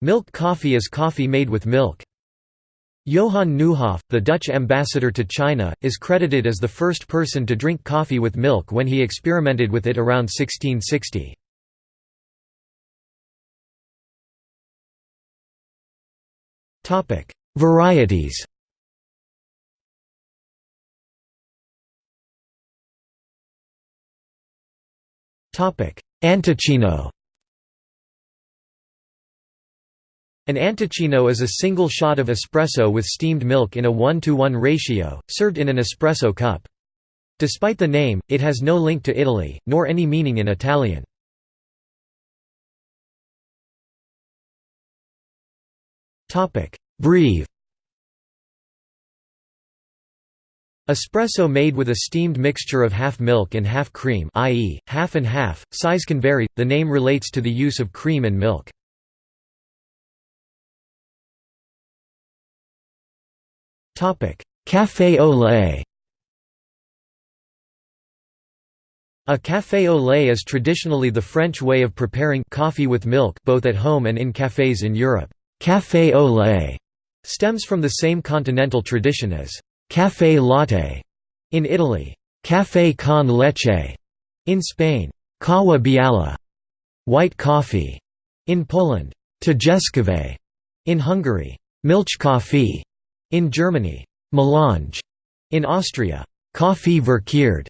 Milk coffee is coffee made with milk. Johan Nieuhof, the Dutch ambassador to China, is credited as the first person to drink coffee with milk when he experimented with it around 1660. Varieties Antoccino An antoccino is a single shot of espresso with steamed milk in a 1 to 1 ratio, served in an espresso cup. Despite the name, it has no link to Italy, nor any meaning in Italian. Breve Espresso made with a steamed mixture of half milk and half cream i.e., half and half, size can vary, the name relates to the use of cream and milk. Café au lait A café au lait is traditionally the French way of preparing coffee with milk both at home and in cafés in Europe. Café au lait stems from the same continental tradition as café latte in Italy, café con leche in Spain, kawa biala white coffee in Poland, tejeskave in Hungary, milch coffee in Germany, Melange in Austria, Koffie verkeerd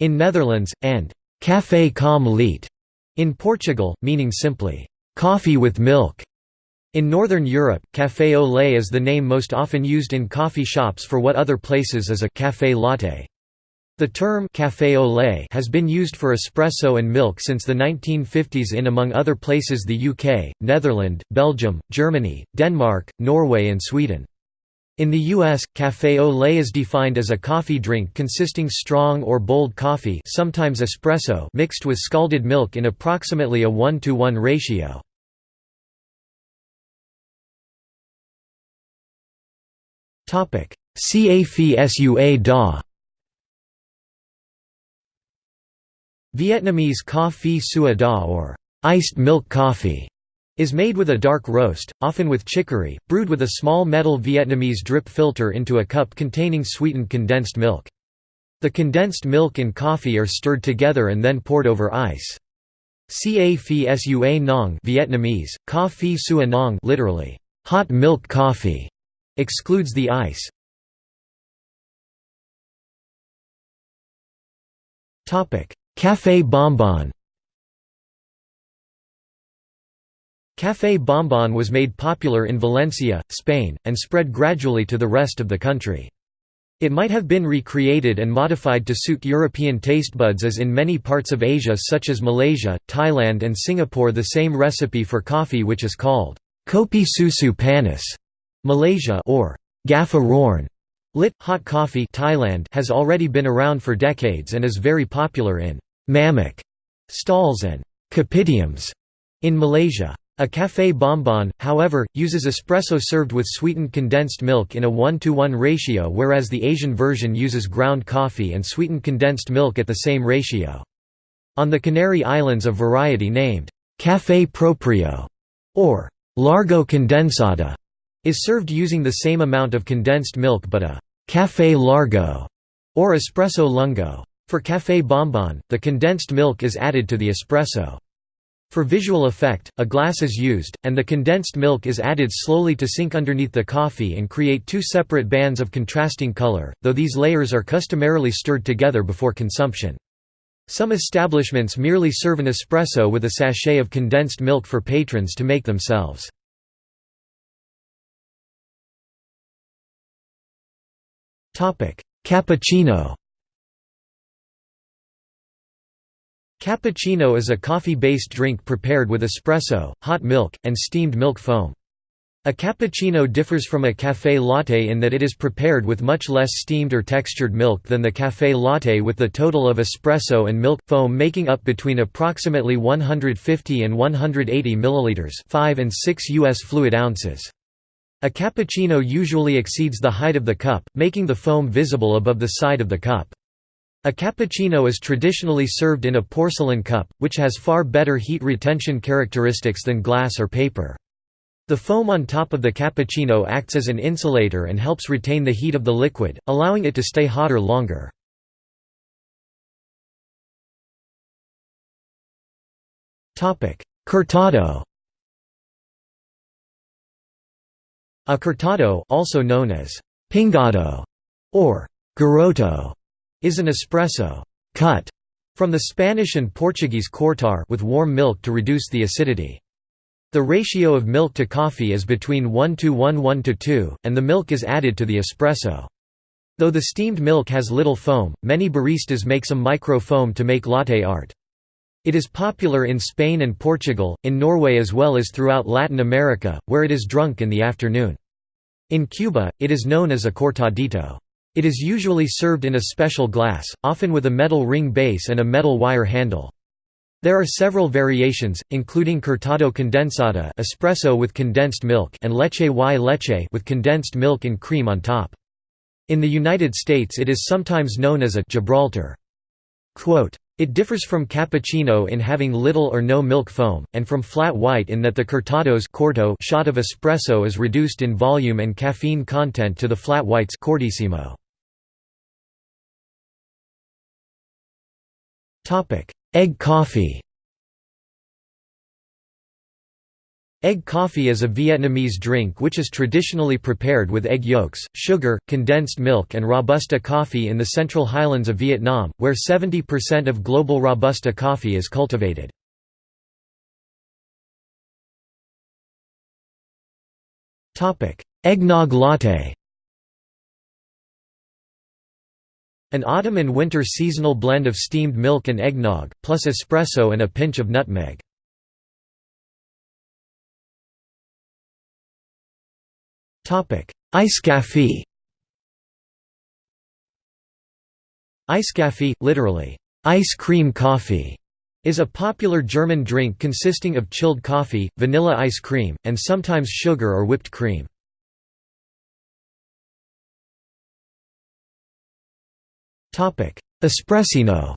in Netherlands, and Café com leite in Portugal, meaning simply, coffee with milk. In Northern Europe, café au lait is the name most often used in coffee shops for what other places is a café latte. The term café au lait has been used for espresso and milk since the 1950s in among other places the UK, Netherlands, Belgium, Germany, Denmark, Norway and Sweden. In the U.S., café au lait is defined as a coffee drink consisting strong or bold coffee sometimes espresso mixed with scalded milk in approximately a 1 to 1 ratio. CAFSUA DA Vietnamese coffee sua da or iced milk coffee is made with a dark roast, often with chicory, brewed with a small metal Vietnamese drip filter into a cup containing sweetened condensed milk. The condensed milk and coffee are stirred together and then poured over ice. Ca phi sua nong Vietnamese, ca phi sua nong literally, hot milk coffee, excludes the ice. Café bonbon Café Bonbon was made popular in Valencia, Spain, and spread gradually to the rest of the country. It might have been recreated and modified to suit European taste buds as in many parts of Asia such as Malaysia, Thailand and Singapore the same recipe for coffee which is called kopi susu panas Malaysia or gaffa roorn lit hot coffee Thailand has already been around for decades and is very popular in mamak stalls and kopitiams in Malaysia. A café bonbon, however, uses espresso served with sweetened condensed milk in a 1 to 1 ratio whereas the Asian version uses ground coffee and sweetened condensed milk at the same ratio. On the Canary Islands a variety named «café proprio» or «largo condensada» is served using the same amount of condensed milk but a «café largo» or espresso lungo. For café bonbon, the condensed milk is added to the espresso. For visual effect, a glass is used, and the condensed milk is added slowly to sink underneath the coffee and create two separate bands of contrasting color, though these layers are customarily stirred together before consumption. Some establishments merely serve an espresso with a sachet of condensed milk for patrons to make themselves. Cappuccino Cappuccino is a coffee-based drink prepared with espresso, hot milk, and steamed milk foam. A cappuccino differs from a café latte in that it is prepared with much less steamed or textured milk than the café latte with the total of espresso and milk, foam making up between approximately 150 and 180 milliliters 5 and 6 U.S. fluid ounces. A cappuccino usually exceeds the height of the cup, making the foam visible above the side of the cup. A cappuccino is traditionally served in a porcelain cup, which has far better heat retention characteristics than glass or paper. The foam on top of the cappuccino acts as an insulator and helps retain the heat of the liquid, allowing it to stay hotter longer. Cortado A cortado also known as pingado or garoto is an espresso cut from the Spanish and Portuguese cortar with warm milk to reduce the acidity. The ratio of milk to coffee is between 1 to 1 1 to 2, and the milk is added to the espresso. Though the steamed milk has little foam, many baristas make some micro foam to make latte art. It is popular in Spain and Portugal, in Norway as well as throughout Latin America, where it is drunk in the afternoon. In Cuba, it is known as a cortadito. It is usually served in a special glass, often with a metal ring base and a metal wire handle. There are several variations, including cortado condensada espresso with condensed milk and leche y leche with condensed milk and cream on top. In the United States it is sometimes known as a Gibraltar. Quote, it differs from cappuccino in having little or no milk foam, and from flat white in that the cortado's corto shot of espresso is reduced in volume and caffeine content to the flat white's cortissimo. Egg coffee. Egg coffee is a Vietnamese drink which is traditionally prepared with egg yolks, sugar, condensed milk and Robusta coffee in the central highlands of Vietnam, where 70% of global Robusta coffee is cultivated. Eggnog latte An autumn and winter seasonal blend of steamed milk and eggnog, plus espresso and a pinch of nutmeg. Eiskaffee Eiskaffee, literally, ice cream coffee, is a popular German drink consisting of chilled coffee, vanilla ice cream, and sometimes sugar or whipped cream. Espressino.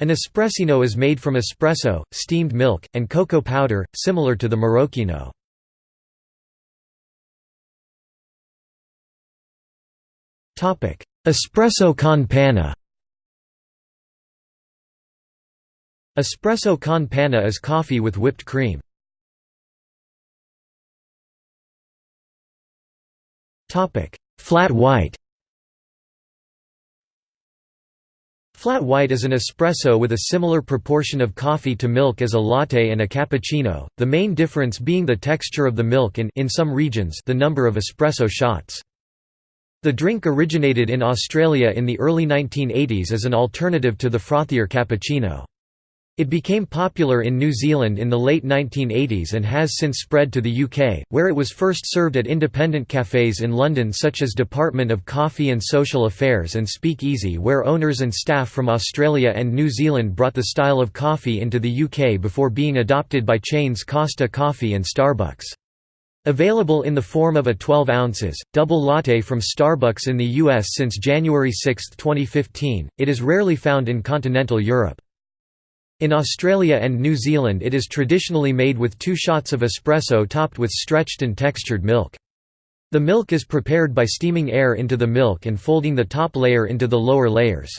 An espressino is made from espresso, steamed milk, and cocoa powder, similar to the Marocchino. Espresso con panna. Espresso con panna is coffee with whipped cream. Flat white Flat white is an espresso with a similar proportion of coffee to milk as a latte and a cappuccino, the main difference being the texture of the milk and in some regions the number of espresso shots. The drink originated in Australia in the early 1980s as an alternative to the frothier cappuccino. It became popular in New Zealand in the late 1980s and has since spread to the UK, where it was first served at independent cafes in London such as Department of Coffee and Social Affairs and Speakeasy where owners and staff from Australia and New Zealand brought the style of coffee into the UK before being adopted by chains Costa Coffee and Starbucks. Available in the form of a 12 ounces, double latte from Starbucks in the US since January 6, 2015, it is rarely found in continental Europe. In Australia and New Zealand it is traditionally made with two shots of espresso topped with stretched and textured milk. The milk is prepared by steaming air into the milk and folding the top layer into the lower layers.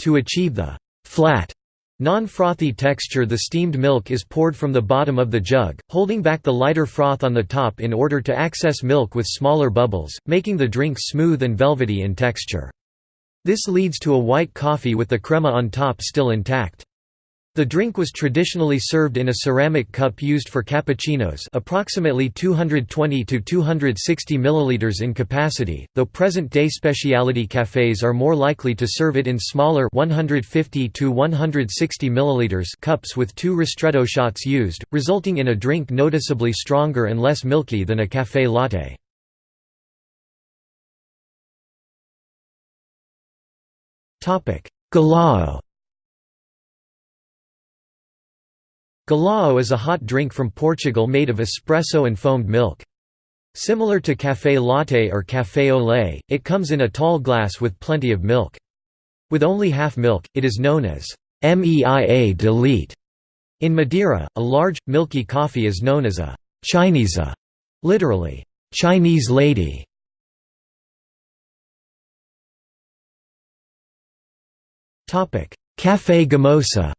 To achieve the «flat» Non-frothy texture the steamed milk is poured from the bottom of the jug, holding back the lighter froth on the top in order to access milk with smaller bubbles, making the drink smooth and velvety in texture. This leads to a white coffee with the crema on top still intact. The drink was traditionally served in a ceramic cup used for cappuccinos approximately 220 to 260 milliliters in capacity, though present-day specialty cafes are more likely to serve it in smaller 150 to 160 milliliters cups with two ristretto shots used, resulting in a drink noticeably stronger and less milky than a café latte. Galao Galao is a hot drink from Portugal made of espresso and foamed milk. Similar to café latte or café au lait, it comes in a tall glass with plenty of milk. With only half milk, it is known as «meia de leite», In Madeira, a large, milky coffee is known as a Chinesa, literally, Chinese lady. Café Gommosa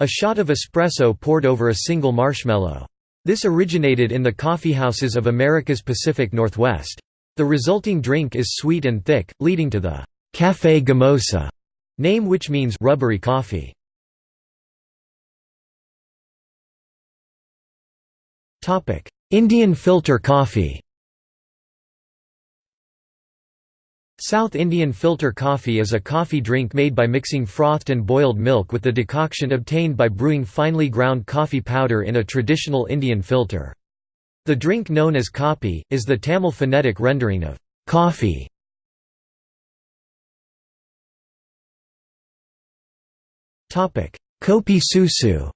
A shot of espresso poured over a single marshmallow. This originated in the coffeehouses of America's Pacific Northwest. The resulting drink is sweet and thick, leading to the Café Gommosa name which means rubbery coffee. Indian filter coffee South Indian filter coffee is a coffee drink made by mixing frothed and boiled milk with the decoction obtained by brewing finely ground coffee powder in a traditional Indian filter. The drink known as kapi, is the Tamil phonetic rendering of coffee. Kopi susu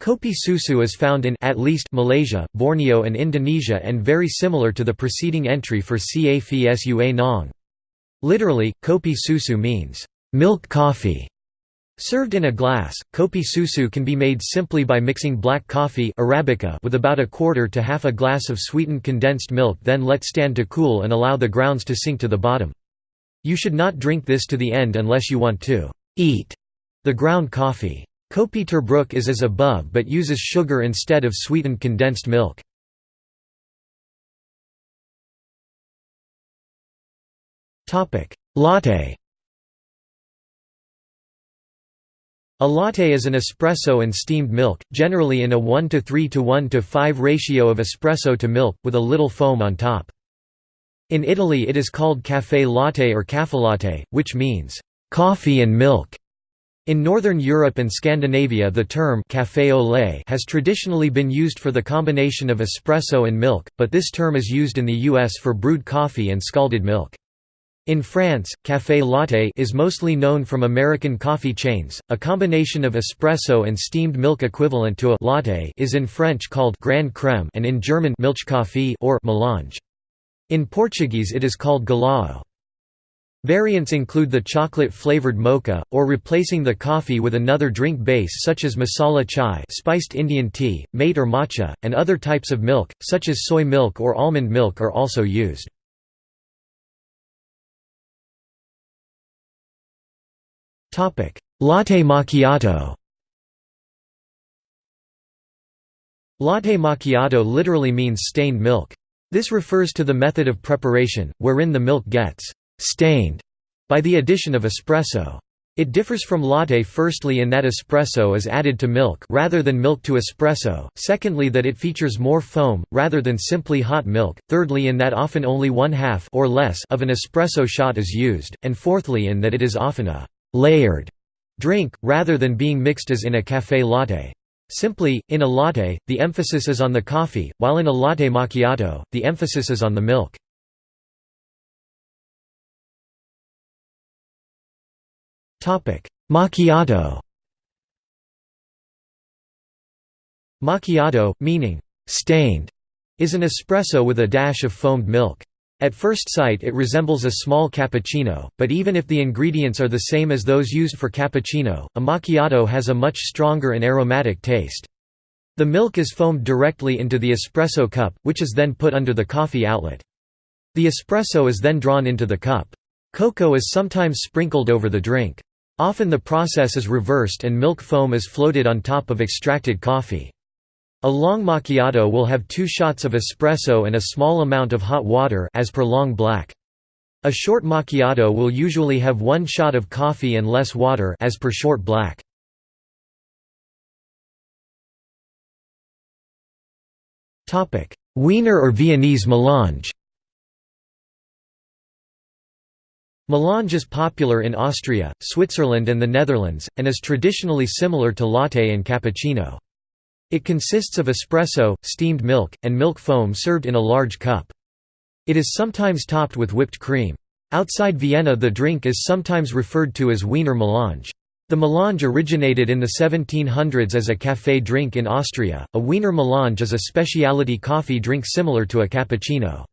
Kopi susu is found in at least Malaysia, Borneo and Indonesia and very similar to the preceding entry for Cafsua Nong. Literally, kopi susu means, milk coffee. Served in a glass, kopi susu can be made simply by mixing black coffee Arabica with about a quarter to half a glass of sweetened condensed milk then let stand to cool and allow the grounds to sink to the bottom. You should not drink this to the end unless you want to eat the ground coffee. Kopi Tubruk is as above but uses sugar instead of sweetened condensed milk. Latte A latte is an espresso and steamed milk, generally in a 1 to 3 to 1 to 5 ratio of espresso to milk, with a little foam on top. In Italy it is called café latte or caffelatte, which means, "...coffee and milk". In Northern Europe and Scandinavia the term café au lait has traditionally been used for the combination of espresso and milk, but this term is used in the US for brewed coffee and scalded milk. In France, café latte is mostly known from American coffee chains. A combination of espresso and steamed milk equivalent to a latte is in French called grand crème and in German Milchkaffee or melange. In Portuguese it is called galao. Variants include the chocolate-flavored mocha, or replacing the coffee with another drink base such as masala chai spiced Indian tea, mate or matcha, and other types of milk, such as soy milk or almond milk are also used. Latte macchiato Latte macchiato literally means stained milk. This refers to the method of preparation, wherein the milk gets stained by the addition of espresso. It differs from latte firstly in that espresso is added to milk rather than milk to espresso, secondly that it features more foam, rather than simply hot milk, thirdly in that often only one half or less of an espresso shot is used, and fourthly in that it is often a «layered» drink, rather than being mixed as in a café latte. Simply, in a latte, the emphasis is on the coffee, while in a latte macchiato, the emphasis is on the milk. Macchiato Macchiato, meaning «stained», is an espresso with a dash of foamed milk. At first sight it resembles a small cappuccino, but even if the ingredients are the same as those used for cappuccino, a macchiato has a much stronger and aromatic taste. The milk is foamed directly into the espresso cup, which is then put under the coffee outlet. The espresso is then drawn into the cup. Cocoa is sometimes sprinkled over the drink. Often the process is reversed and milk foam is floated on top of extracted coffee. A long macchiato will have two shots of espresso and a small amount of hot water as per long black. A short macchiato will usually have one shot of coffee and less water as per short black. Wiener or Viennese melange Melange is popular in Austria, Switzerland and the Netherlands, and is traditionally similar to latte and cappuccino. It consists of espresso, steamed milk, and milk foam served in a large cup. It is sometimes topped with whipped cream. Outside Vienna the drink is sometimes referred to as Wiener Melange. The melange originated in the 1700s as a café drink in Austria. A Wiener Melange is a specialty coffee drink similar to a cappuccino.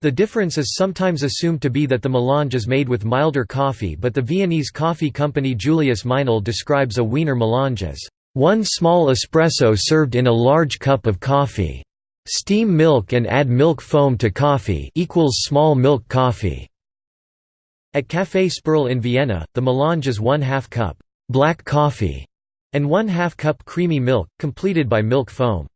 The difference is sometimes assumed to be that the melange is made with milder coffee but the Viennese coffee company Julius Meinl describes a Wiener melange as, "...one small espresso served in a large cup of coffee. Steam milk and add milk foam to coffee equals small milk coffee." At Café Sperl in Vienna, the melange is one half cup black coffee and one half cup creamy milk, completed by milk foam.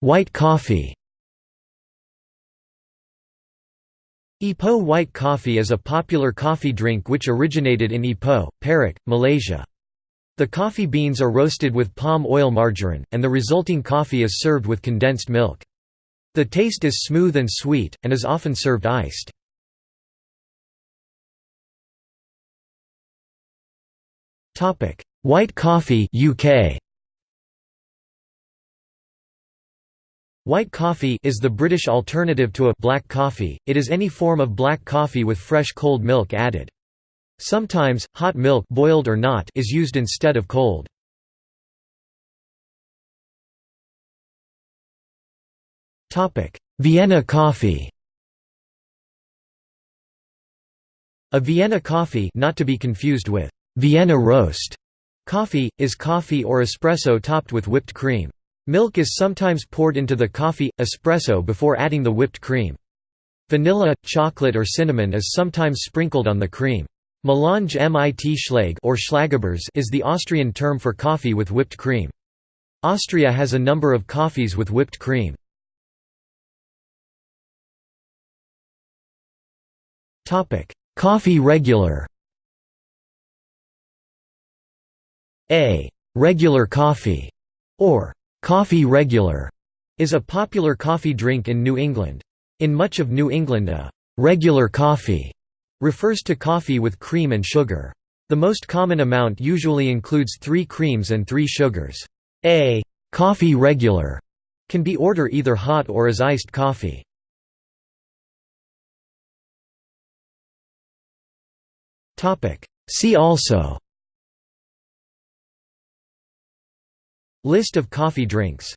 White coffee Ipoh white coffee is a popular coffee drink which originated in Ipoh, Perak, Malaysia. The coffee beans are roasted with palm oil margarine, and the resulting coffee is served with condensed milk. The taste is smooth and sweet, and is often served iced. White coffee UK White coffee is the British alternative to a black coffee, it is any form of black coffee with fresh cold milk added. Sometimes, hot milk boiled or not is used instead of cold. Vienna coffee A Vienna coffee not to be confused with Vienna roast coffee, is coffee or espresso topped with whipped cream. Milk is sometimes poured into the coffee, espresso before adding the whipped cream. Vanilla, chocolate or cinnamon is sometimes sprinkled on the cream. Melange mit Schlag or Schlagobers is the Austrian term for coffee with whipped cream. Austria has a number of coffees with whipped cream. Coffee regular A regular coffee or Coffee regular is a popular coffee drink in New England. In much of New England a regular coffee refers to coffee with cream and sugar. The most common amount usually includes three creams and three sugars. A coffee regular can be ordered either hot or as iced coffee. See also List of coffee drinks